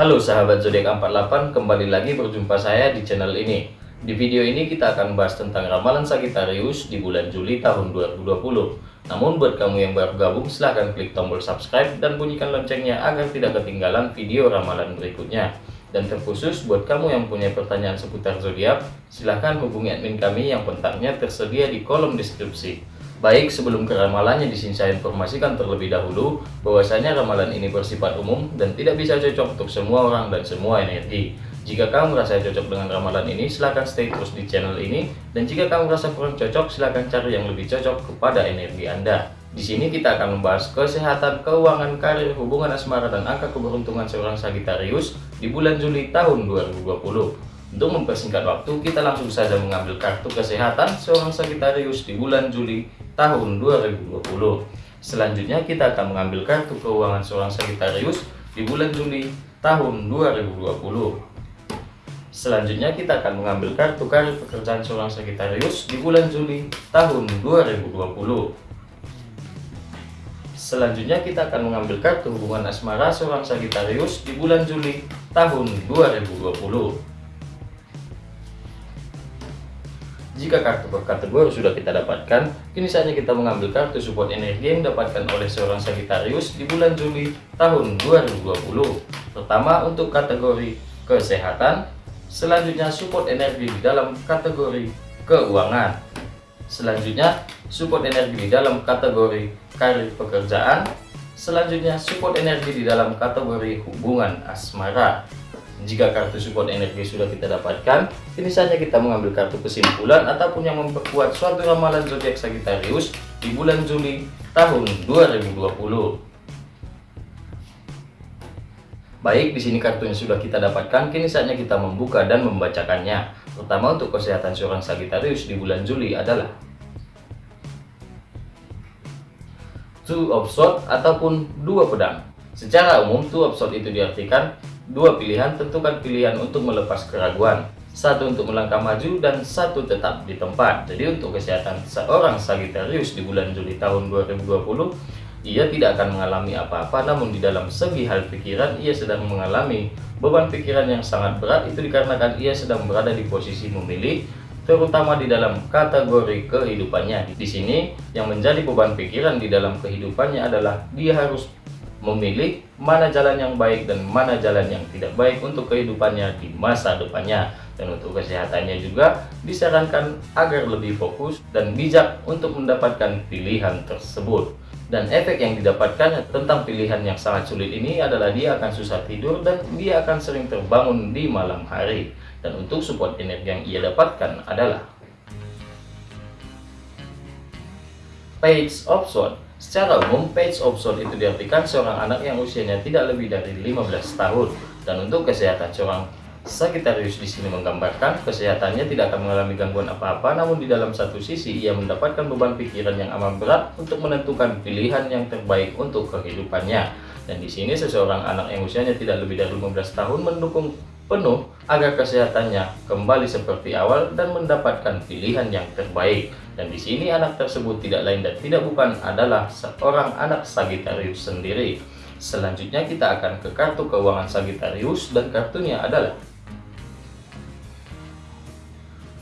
Halo sahabat zodiak 48, kembali lagi berjumpa saya di channel ini. Di video ini kita akan bahas tentang ramalan Sagittarius di bulan Juli tahun 2020. Namun buat kamu yang baru gabung silahkan klik tombol subscribe dan bunyikan loncengnya agar tidak ketinggalan video ramalan berikutnya. Dan terkhusus buat kamu yang punya pertanyaan seputar zodiak, silahkan hubungi admin kami yang kontaknya tersedia di kolom deskripsi. Baik, sebelum ke ramalannya di sini saya informasikan terlebih dahulu bahwasanya ramalan ini bersifat umum dan tidak bisa cocok untuk semua orang dan semua energi. Jika kamu merasa cocok dengan ramalan ini, silahkan stay terus di channel ini. Dan jika kamu merasa kurang cocok, silahkan cari yang lebih cocok kepada energi Anda. Di sini kita akan membahas kesehatan, keuangan, karir, hubungan asmara, dan angka keberuntungan seorang Sagittarius di bulan Juli tahun 2020. Untuk mempersingkat waktu, kita langsung saja mengambil kartu kesehatan seorang Sagittarius di bulan Juli tahun 2020. Selanjutnya kita akan mengambil kartu keuangan seorang Sagittarius di bulan Juli tahun 2020. Selanjutnya kita akan mengambil kartu karir pekerjaan seorang Sagittarius di bulan Juli tahun 2020. Selanjutnya kita akan mengambil kartu hubungan asmara seorang Sagittarius di bulan Juli tahun 2020. Jika kartu per kategori sudah kita dapatkan, kini saatnya kita mengambil kartu support energi yang didapatkan oleh seorang Sagittarius di bulan Juli tahun 2020. Pertama untuk kategori kesehatan, selanjutnya support energi di dalam kategori keuangan. Selanjutnya support energi di dalam kategori karir pekerjaan, selanjutnya support energi di dalam kategori hubungan asmara. Jika kartu support energi sudah kita dapatkan, kini saja kita mengambil kartu kesimpulan ataupun yang memperkuat suatu ramalan zodiak Sagittarius di bulan Juli tahun 2020. Baik, di sini kartu yang sudah kita dapatkan, kini saatnya kita membuka dan membacakannya. Pertama untuk kesehatan seorang Sagittarius di bulan Juli adalah Two of Swords ataupun dua pedang. Secara umum, Two of Swords itu diartikan Dua pilihan tentukan pilihan untuk melepas keraguan. Satu untuk melangkah maju dan satu tetap di tempat. Jadi untuk kesehatan seorang Sagittarius di bulan Juli tahun 2020, ia tidak akan mengalami apa-apa namun di dalam segi hal pikiran ia sedang mengalami beban pikiran yang sangat berat itu dikarenakan ia sedang berada di posisi memilih terutama di dalam kategori kehidupannya. Di sini yang menjadi beban pikiran di dalam kehidupannya adalah dia harus memilih mana jalan yang baik dan mana jalan yang tidak baik untuk kehidupannya di masa depannya. Dan untuk kesehatannya juga disarankan agar lebih fokus dan bijak untuk mendapatkan pilihan tersebut. Dan efek yang didapatkan tentang pilihan yang sangat sulit ini adalah dia akan susah tidur dan dia akan sering terbangun di malam hari. Dan untuk support energi yang ia dapatkan adalah Page of Swords Secara umum, page of soul itu diartikan seorang anak yang usianya tidak lebih dari 15 tahun. Dan untuk kesehatan seorang Sagittarius di sini menggambarkan kesehatannya tidak akan mengalami gangguan apa-apa, namun di dalam satu sisi ia mendapatkan beban pikiran yang amat berat untuk menentukan pilihan yang terbaik untuk kehidupannya. Dan di sini seseorang anak yang usianya tidak lebih dari 15 tahun mendukung penuh agar kesehatannya kembali seperti awal dan mendapatkan pilihan yang terbaik. Dan di sini anak tersebut tidak lain dan tidak bukan adalah seorang anak Sagittarius sendiri. Selanjutnya kita akan ke kartu keuangan Sagittarius dan kartunya adalah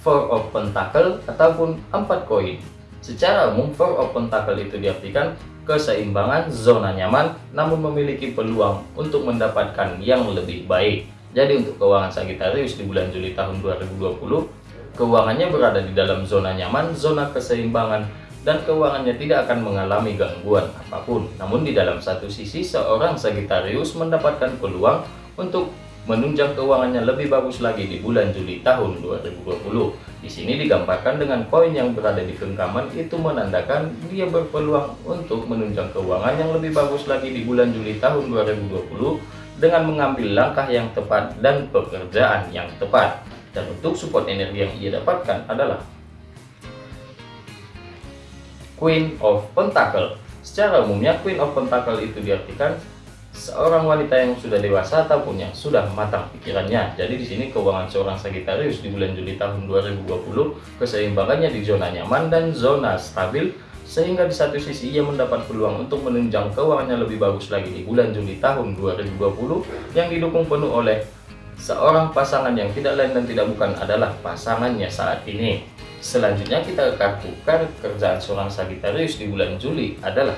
Four of Pentacle ataupun empat koin. Secara umum, Four of Pentacle itu diartikan keseimbangan zona nyaman namun memiliki peluang untuk mendapatkan yang lebih baik. Jadi untuk keuangan Sagittarius di bulan Juli tahun 2020, keuangannya berada di dalam zona nyaman, zona keseimbangan, dan keuangannya tidak akan mengalami gangguan apa pun. Namun di dalam satu sisi, seorang Sagittarius mendapatkan peluang untuk menunjang keuangannya lebih bagus lagi di bulan Juli tahun 2020. Di sini digambarkan dengan koin yang berada di genggaman itu menandakan dia berpeluang untuk menunjang keuangan yang lebih bagus lagi di bulan Juli tahun 2020 dengan mengambil langkah yang tepat dan pekerjaan yang tepat. Dan untuk support energi yang ia dapatkan adalah Queen of Pentacle. Secara umumnya Queen of Pentacle itu diartikan seorang wanita yang sudah dewasa ataupun yang sudah matang pikirannya. Jadi di sini keuangan seorang Sagittarius di bulan Juli tahun 2020 keseimbangannya di zona nyaman dan zona stabil sehingga di satu sisi ia mendapat peluang untuk menunjang keuangannya lebih bagus lagi di bulan Juli tahun 2020 yang didukung penuh oleh seorang pasangan yang tidak lain dan tidak bukan adalah pasangannya saat ini. Selanjutnya kita ke kartu kerjaan seorang Sagittarius di bulan Juli adalah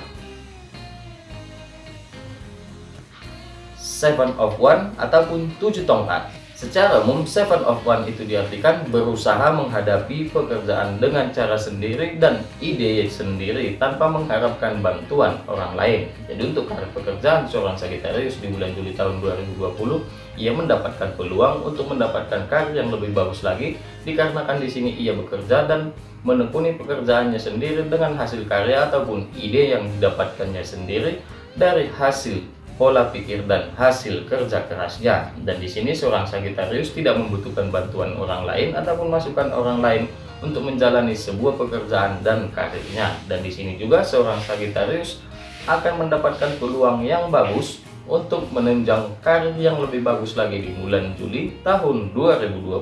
Seven of One ataupun tujuh tongkat. Secara umum, Seven of One itu diartikan berusaha menghadapi pekerjaan dengan cara sendiri dan ide sendiri tanpa mengharapkan bantuan orang lain. Jadi untuk karir pekerjaan seorang Sagittarius di bulan Juli tahun 2020, ia mendapatkan peluang untuk mendapatkan karir yang lebih bagus lagi dikarenakan di sini ia bekerja dan menekuni pekerjaannya sendiri dengan hasil karya ataupun ide yang didapatkannya sendiri dari hasil pola pikir dan hasil kerja kerasnya. Dan di sini seorang Sagittarius tidak membutuhkan bantuan orang lain ataupun masukan orang lain untuk menjalani sebuah pekerjaan dan karirnya. Dan di sini juga seorang Sagittarius akan mendapatkan peluang yang bagus untuk menunjang karir yang lebih bagus lagi di bulan Juli tahun 2020.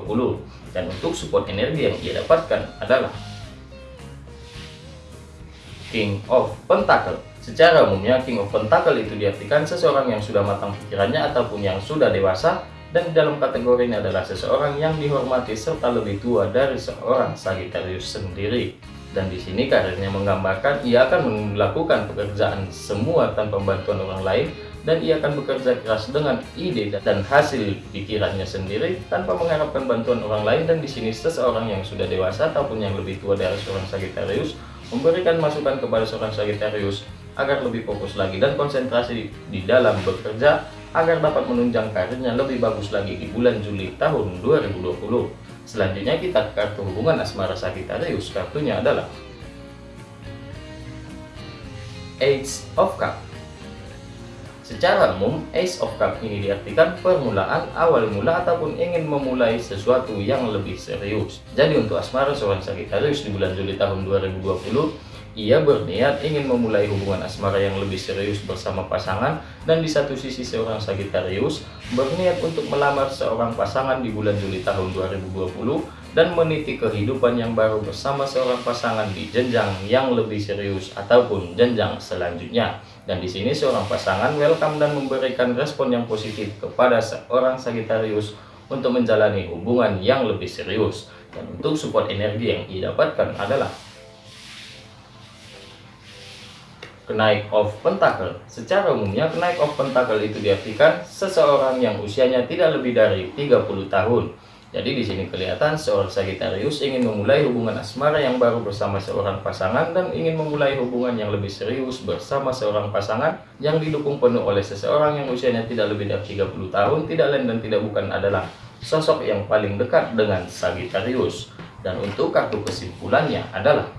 Dan untuk support energi yang ia dapatkan adalah King of Pentacle Secara umumnya, King of Pentacle itu diartikan seseorang yang sudah matang pikirannya ataupun yang sudah dewasa dan dalam kategori ini adalah seseorang yang dihormati serta lebih tua dari seorang Sagittarius sendiri. Dan di sini karirnya menggambarkan ia akan melakukan pekerjaan semua tanpa bantuan orang lain dan ia akan bekerja keras dengan ide dan hasil pikirannya sendiri tanpa mengharapkan bantuan orang lain dan di sini seseorang yang sudah dewasa ataupun yang lebih tua dari seorang Sagittarius memberikan masukan kepada seorang Sagittarius agar lebih fokus lagi dan konsentrasi di dalam bekerja agar dapat menunjang karirnya lebih bagus lagi di bulan Juli tahun 2020. Selanjutnya kita ke kartu hubungan asmara Sagittarius. Kartunya adalah Ace of Cup. Secara umum, Ace of Cup ini diartikan permulaan, awal mula, ataupun ingin memulai sesuatu yang lebih serius. Jadi untuk asmara seorang Sagittarius di bulan Juli tahun 2020, ia berniat ingin memulai hubungan asmara yang lebih serius bersama pasangan dan di satu sisi seorang Sagittarius berniat untuk melamar seorang pasangan di bulan Juli tahun 2020 dan meniti kehidupan yang baru bersama seorang pasangan di jenjang yang lebih serius ataupun jenjang selanjutnya. Dan di sini seorang pasangan welcome dan memberikan respon yang positif kepada seorang Sagittarius untuk menjalani hubungan yang lebih serius. Dan untuk support energi yang ia dapatkan adalah kenaik of pentacle. Secara umumnya kenaik of pentacle itu diartikan seseorang yang usianya tidak lebih dari 30 tahun. Jadi di sini kelihatan seorang Sagittarius ingin memulai hubungan asmara yang baru bersama seorang pasangan dan ingin memulai hubungan yang lebih serius bersama seorang pasangan yang didukung penuh oleh seseorang yang usianya tidak lebih dari 30 tahun, tidak lain dan tidak bukan adalah sosok yang paling dekat dengan Sagittarius. Dan untuk kartu kesimpulannya adalah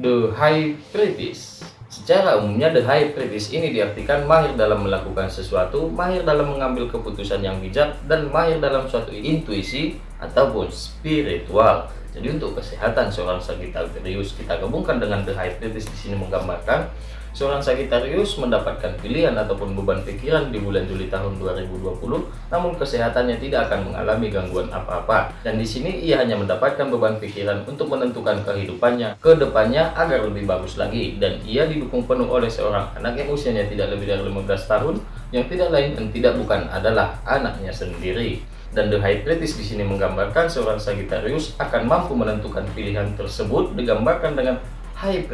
The High Priest Secara umumnya The High Priest ini diartikan mahir dalam melakukan sesuatu, mahir dalam mengambil keputusan yang bijak, dan mahir dalam suatu intuisi ataupun spiritual. Jadi untuk kesehatan seorang Sagittarius kita gabungkan dengan The High Priest di sini menggambarkan Seorang Sagittarius mendapatkan pilihan ataupun beban pikiran di bulan Juli tahun 2020, namun kesehatannya tidak akan mengalami gangguan apa-apa. Dan di sini ia hanya mendapatkan beban pikiran untuk menentukan kehidupannya ke depannya agar lebih bagus lagi. Dan ia didukung penuh oleh seorang anak yang usianya tidak lebih dari 15 tahun, yang tidak lain dan tidak bukan adalah anaknya sendiri. Dan The High Priest di sini menggambarkan seorang Sagittarius akan mampu menentukan pilihan tersebut digambarkan dengan high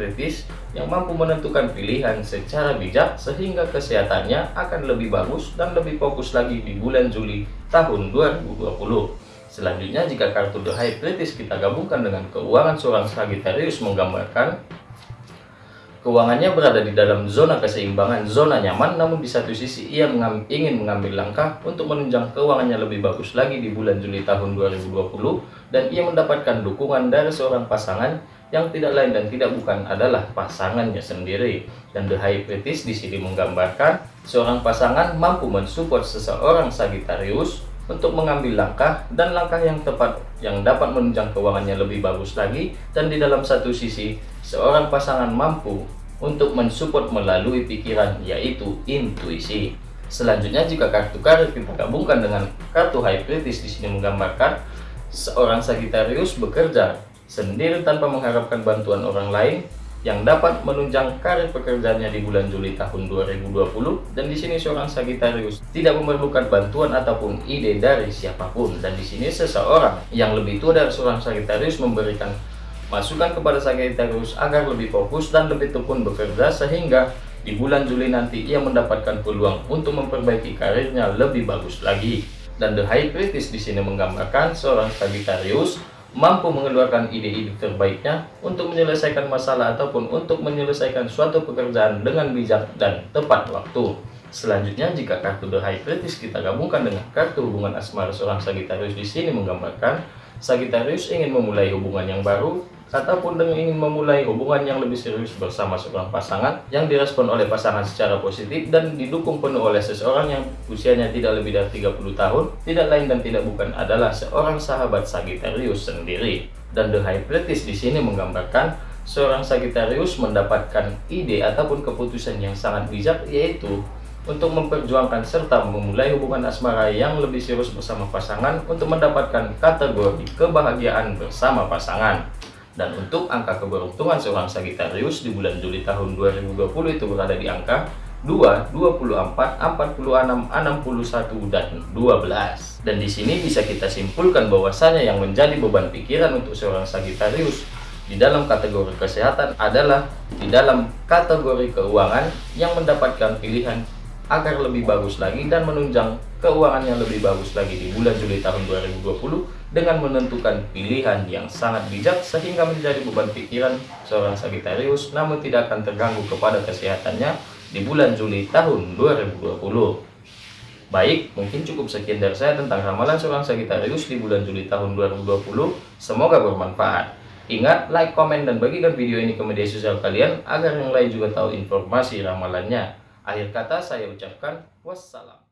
yang mampu menentukan pilihan secara bijak sehingga kesehatannya akan lebih bagus dan lebih fokus lagi di bulan Juli tahun 2020. Selanjutnya jika kartu The High kita gabungkan dengan keuangan seorang Sagittarius menggambarkan Keuangannya berada di dalam zona keseimbangan, zona nyaman, namun di satu sisi ia mengam, ingin mengambil langkah untuk menunjang keuangannya lebih bagus lagi di bulan Juli tahun 2020 dan ia mendapatkan dukungan dari seorang pasangan yang tidak lain dan tidak bukan adalah pasangannya sendiri. Dan The High Priest di sini menggambarkan seorang pasangan mampu mensupport seseorang Sagittarius untuk mengambil langkah dan langkah yang tepat yang dapat menunjang keuangannya lebih bagus lagi dan di dalam satu sisi seorang pasangan mampu untuk mensupport melalui pikiran yaitu intuisi. Selanjutnya jika kartu karir kita gabungkan dengan kartu High Priest di sini menggambarkan seorang Sagittarius bekerja sendiri tanpa mengharapkan bantuan orang lain yang dapat menunjang karir pekerjaannya di bulan Juli tahun 2020 dan di sini seorang Sagittarius tidak memerlukan bantuan ataupun ide dari siapa pun. Dan di sini seseorang yang lebih tua dari seorang Sagittarius memberikan masukan kepada Sagittarius agar lebih fokus dan lebih tekun bekerja sehingga di bulan Juli nanti ia mendapatkan peluang untuk memperbaiki karirnya lebih bagus lagi dan The High Priestess di sini menggambarkan seorang Sagittarius mampu mengeluarkan ide-ide terbaiknya untuk menyelesaikan masalah ataupun untuk menyelesaikan suatu pekerjaan dengan bijak dan tepat waktu. Selanjutnya, jika kartu The High Priestess kita gabungkan dengan kartu hubungan asmara seorang Sagittarius di sini menggambarkan Sagittarius ingin memulai hubungan yang baru ataupun dengan ingin memulai hubungan yang lebih serius bersama seorang pasangan yang direspon oleh pasangan secara positif dan didukung penuh oleh seseorang yang usianya tidak lebih dari 30 tahun, tidak lain dan tidak bukan adalah seorang sahabat Sagittarius sendiri. Dan The High di sini menggambarkan seorang Sagittarius mendapatkan ide ataupun keputusan yang sangat bijak yaitu untuk memperjuangkan serta memulai hubungan asmara yang lebih serius bersama pasangan untuk mendapatkan kategori kebahagiaan bersama pasangan. Dan untuk angka keberuntungan seorang Sagittarius di bulan Juli tahun 2020 itu berada di angka 2, 24, 46, 61, dan 12. Dan di sini bisa kita simpulkan bahwasanya yang menjadi beban pikiran untuk seorang Sagittarius di dalam kategori kesehatan adalah di dalam kategori keuangan yang mendapatkan pilihan agar lebih bagus lagi dan menunjang keuangan yang lebih bagus lagi di bulan Juli tahun 2020 dengan menentukan pilihan yang sangat bijak sehingga menjadi beban pikiran seorang Sagittarius namun tidak akan terganggu kepada kesehatannya di bulan Juli tahun 2020. Baik, mungkin cukup sekian dari saya tentang ramalan seorang Sagittarius di bulan Juli tahun 2020. Semoga bermanfaat. Ingat, like, komen, dan bagikan video ini ke media sosial kalian agar yang lain juga tahu informasi ramalannya. Akhir kata saya ucapkan wassalam.